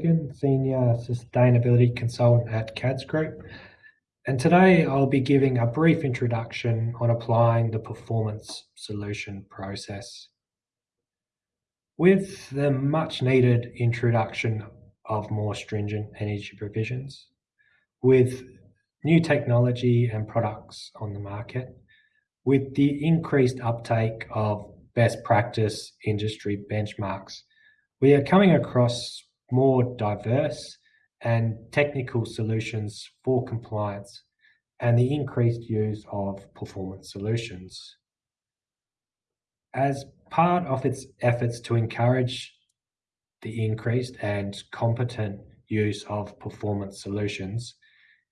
Senior Sustainability Consultant at CADS Group. And today I'll be giving a brief introduction on applying the performance solution process. With the much needed introduction of more stringent energy provisions, with new technology and products on the market, with the increased uptake of best practice industry benchmarks, we are coming across more diverse and technical solutions for compliance and the increased use of performance solutions. As part of its efforts to encourage the increased and competent use of performance solutions,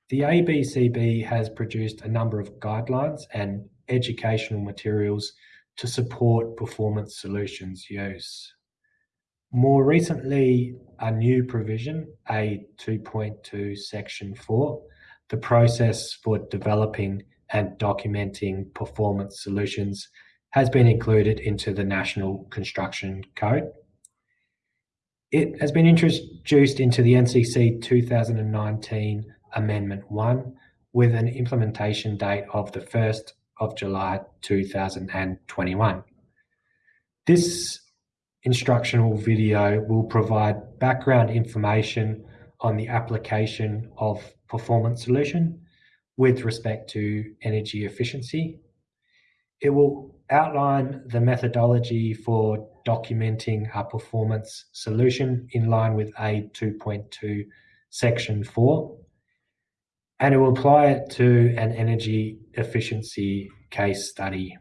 the ABCB has produced a number of guidelines and educational materials to support performance solutions use. More recently, a new provision, A 2.2 Section 4, the process for developing and documenting performance solutions has been included into the National Construction Code. It has been introduced into the NCC 2019 Amendment 1 with an implementation date of the 1st of July 2021. This instructional video will provide background information on the application of performance solution with respect to energy efficiency. It will outline the methodology for documenting a performance solution in line with A 2.2 Section 4 and it will apply it to an energy efficiency case study.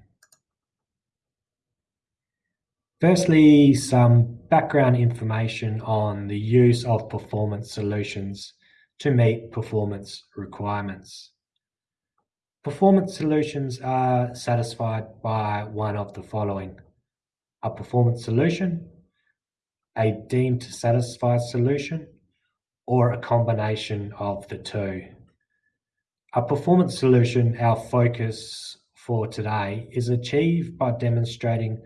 Firstly, some background information on the use of performance solutions to meet performance requirements. Performance solutions are satisfied by one of the following. A performance solution, a deemed to satisfy solution, or a combination of the two. A performance solution, our focus for today, is achieved by demonstrating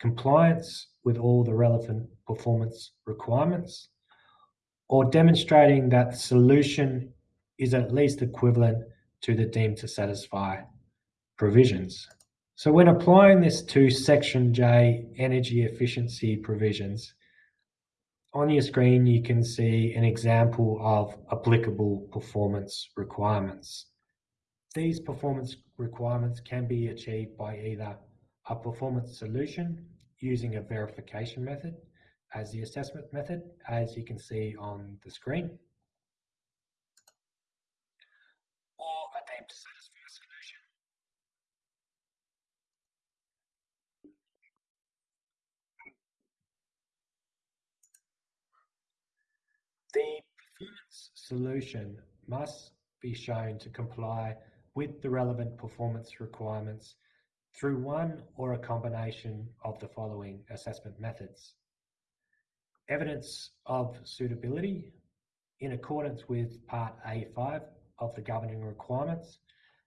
compliance with all the relevant performance requirements or demonstrating that the solution is at least equivalent to the deemed to satisfy provisions. So when applying this to Section J energy efficiency provisions, on your screen you can see an example of applicable performance requirements. These performance requirements can be achieved by either a performance solution using a verification method as the assessment method, as you can see on the screen, or a deemed satisfy solution. The performance solution must be shown to comply with the relevant performance requirements through one or a combination of the following assessment methods. Evidence of suitability in accordance with Part A5 of the governing requirements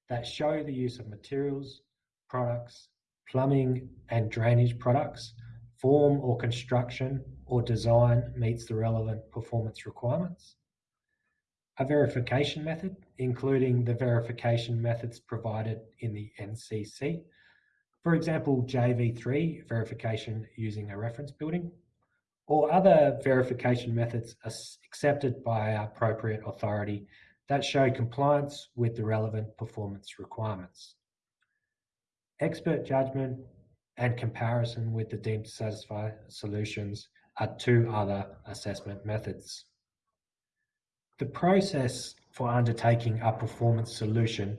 that show the use of materials, products, plumbing and drainage products, form or construction or design meets the relevant performance requirements. A verification method, including the verification methods provided in the NCC for example, JV3 verification using a reference building, or other verification methods accepted by appropriate authority that show compliance with the relevant performance requirements. Expert judgment and comparison with the deemed to satisfy solutions are two other assessment methods. The process for undertaking a performance solution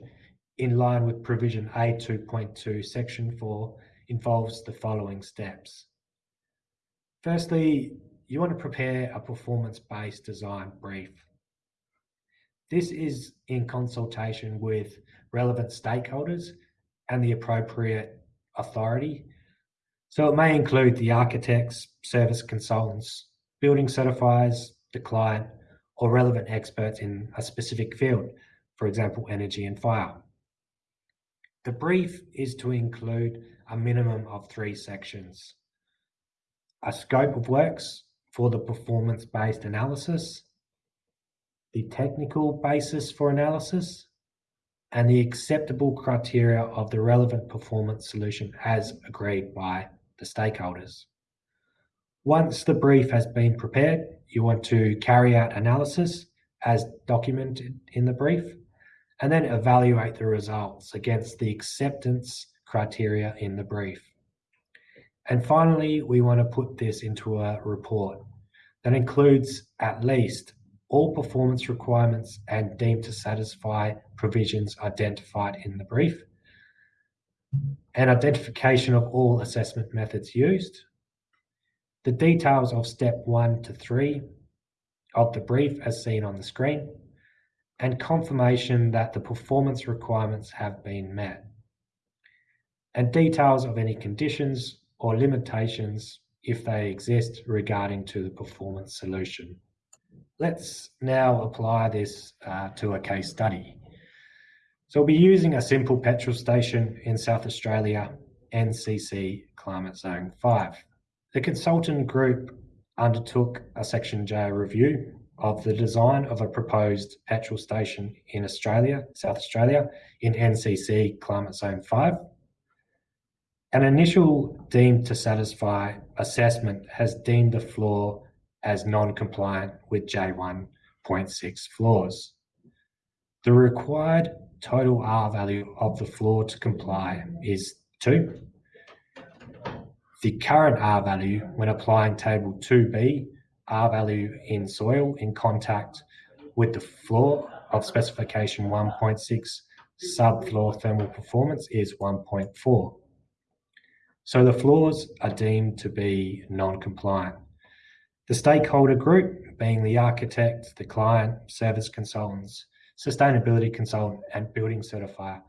in line with provision A 2.2 section 4 involves the following steps. Firstly, you want to prepare a performance-based design brief. This is in consultation with relevant stakeholders and the appropriate authority. So it may include the architects, service consultants, building certifiers, the client, or relevant experts in a specific field, for example, energy and fire. The brief is to include a minimum of three sections. A scope of works, for the performance-based analysis, the technical basis for analysis, and the acceptable criteria of the relevant performance solution as agreed by the stakeholders. Once the brief has been prepared, you want to carry out analysis as documented in the brief, and then evaluate the results against the acceptance criteria in the brief. And finally, we want to put this into a report that includes at least all performance requirements and deemed to satisfy provisions identified in the brief, and identification of all assessment methods used, the details of step one to three of the brief as seen on the screen, and confirmation that the performance requirements have been met, and details of any conditions or limitations if they exist regarding to the performance solution. Let's now apply this uh, to a case study. So we'll be using a simple petrol station in South Australia, NCC Climate Zone 5. The consultant group undertook a Section J review of the design of a proposed petrol station in Australia, South Australia, in NCC Climate Zone 5. An initial deemed to satisfy assessment has deemed the floor as non-compliant with J1.6 floors. The required total R value of the floor to comply is 2. The current R value when applying table 2B, R value in soil in contact with the floor of specification 1.6 subfloor thermal performance is 1.4. So the floors are deemed to be non-compliant. The stakeholder group, being the architect, the client, service consultants, sustainability consultant, and building certifier,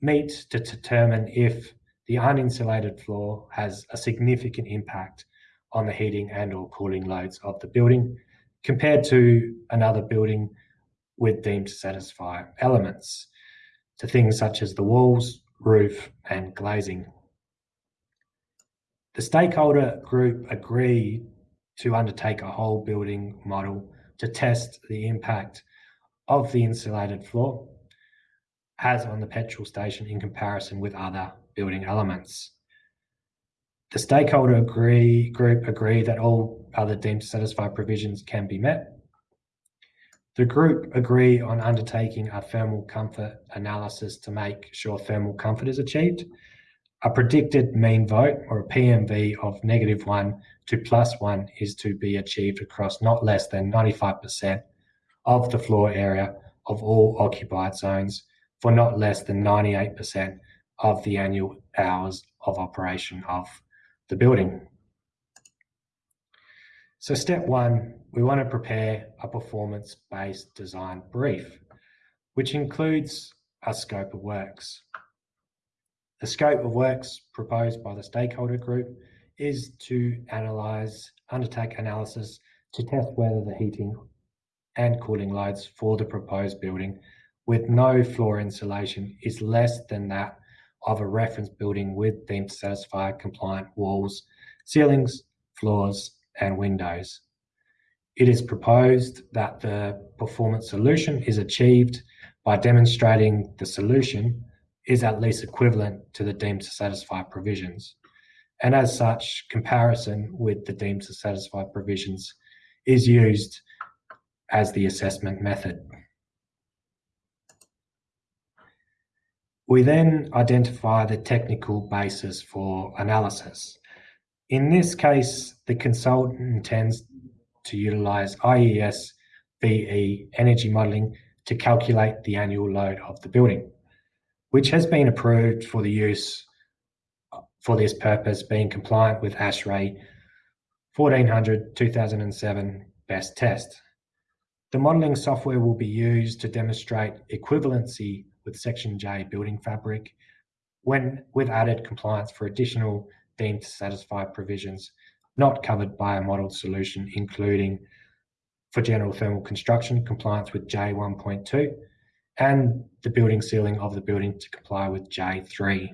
meet to determine if the uninsulated floor has a significant impact on the heating and or cooling loads of the building compared to another building with deemed to satisfy elements to things such as the walls, roof, and glazing. The stakeholder group agreed to undertake a whole building model to test the impact of the insulated floor has on the petrol station in comparison with other building elements. The stakeholder agree, group agree that all other deemed to satisfy provisions can be met. The group agree on undertaking a thermal comfort analysis to make sure thermal comfort is achieved. A predicted mean vote or a PMV of negative one to plus one is to be achieved across not less than 95% of the floor area of all occupied zones for not less than 98% of the annual hours of operation of the building. So step one, we want to prepare a performance-based design brief, which includes a scope of works. The scope of works proposed by the stakeholder group is to analyse, undertake analysis to test whether the heating and cooling loads for the proposed building with no floor insulation is less than that of a reference building with deemed to satisfy compliant walls, ceilings, floors, and windows. It is proposed that the performance solution is achieved by demonstrating the solution is at least equivalent to the deemed to satisfy provisions and as such, comparison with the deemed to satisfy provisions is used as the assessment method. We then identify the technical basis for analysis. In this case, the consultant intends to utilize IES VE energy modeling to calculate the annual load of the building, which has been approved for the use for this purpose being compliant with ASHRAE 1400 2007 best test. The modelling software will be used to demonstrate equivalency with Section J building fabric when with added compliance for additional deemed to satisfy provisions not covered by a modelled solution, including for general thermal construction, compliance with J1.2, and the building ceiling of the building to comply with J3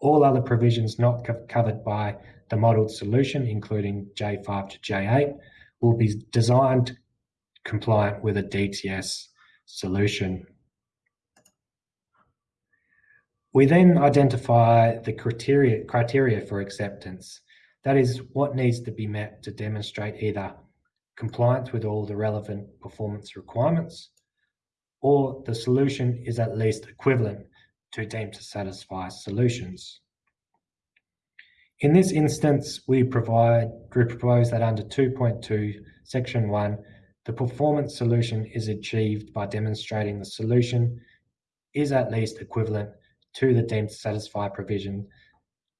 all other provisions not co covered by the modelled solution, including J5 to J8, will be designed compliant with a DTS solution. We then identify the criteria, criteria for acceptance. That is what needs to be met to demonstrate either compliance with all the relevant performance requirements or the solution is at least equivalent to deemed to satisfy solutions. In this instance, we provide we propose that under 2.2, section 1, the performance solution is achieved by demonstrating the solution is at least equivalent to the deemed to satisfy provision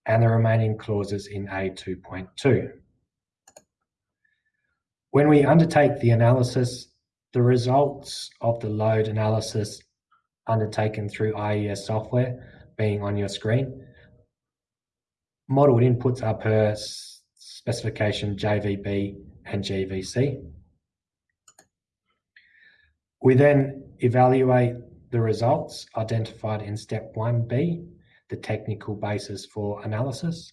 and the remaining clauses in A2.2. When we undertake the analysis, the results of the load analysis undertaken through IES software being on your screen Modeled inputs are per specification JVB and JVC. We then evaluate the results identified in step 1B, the technical basis for analysis,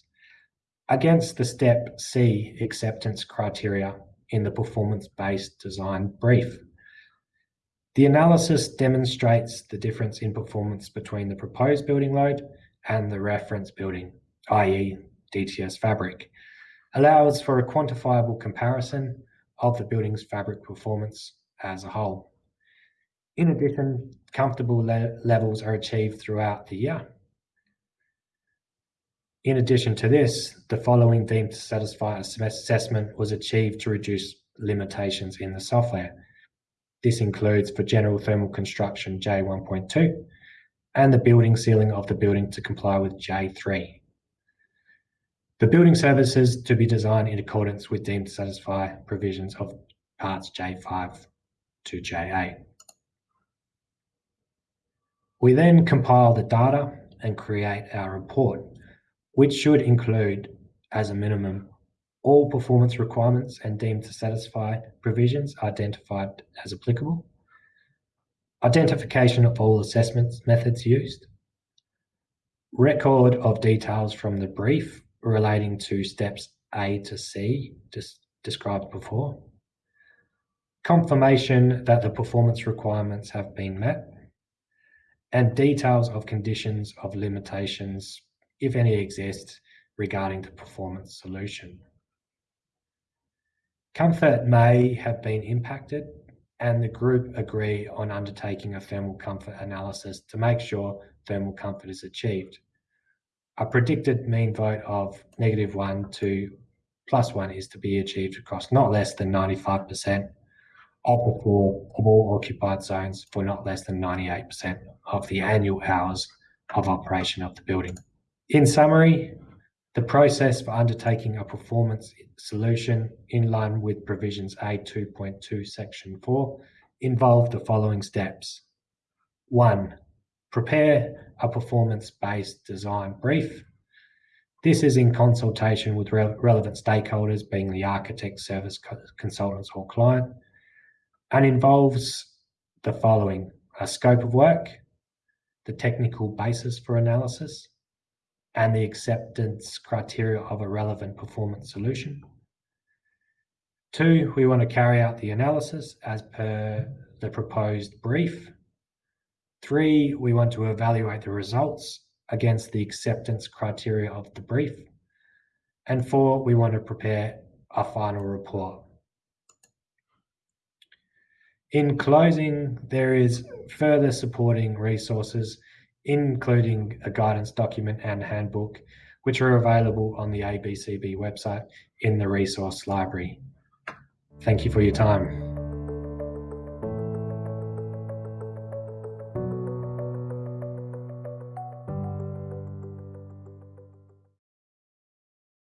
against the step C acceptance criteria in the performance-based design brief. The analysis demonstrates the difference in performance between the proposed building load and the reference building i.e. DTS fabric, allows for a quantifiable comparison of the building's fabric performance as a whole. In addition, comfortable le levels are achieved throughout the year. In addition to this, the following deemed to satisfy assessment was achieved to reduce limitations in the software. This includes for general thermal construction J1.2 and the building ceiling of the building to comply with J3. The building services to be designed in accordance with deemed to satisfy provisions of parts J5 to J8. We then compile the data and create our report, which should include, as a minimum, all performance requirements and deemed to satisfy provisions identified as applicable, identification of all assessments methods used, record of details from the brief relating to steps A to C, described before. Confirmation that the performance requirements have been met. And details of conditions of limitations, if any exist, regarding the performance solution. Comfort may have been impacted and the group agree on undertaking a thermal comfort analysis to make sure thermal comfort is achieved a predicted mean vote of negative one to plus one is to be achieved across not less than 95% of the of all occupied zones for not less than 98% of the annual hours of operation of the building. In summary, the process for undertaking a performance solution in line with provisions A2.2 section 4 involved the following steps. 1 prepare a performance-based design brief. This is in consultation with re relevant stakeholders, being the architect, service co consultants or client, and involves the following, a scope of work, the technical basis for analysis, and the acceptance criteria of a relevant performance solution. Two, we want to carry out the analysis as per the proposed brief Three, we want to evaluate the results against the acceptance criteria of the brief. And four, we want to prepare a final report. In closing, there is further supporting resources, including a guidance document and handbook, which are available on the ABCB website in the resource library. Thank you for your time.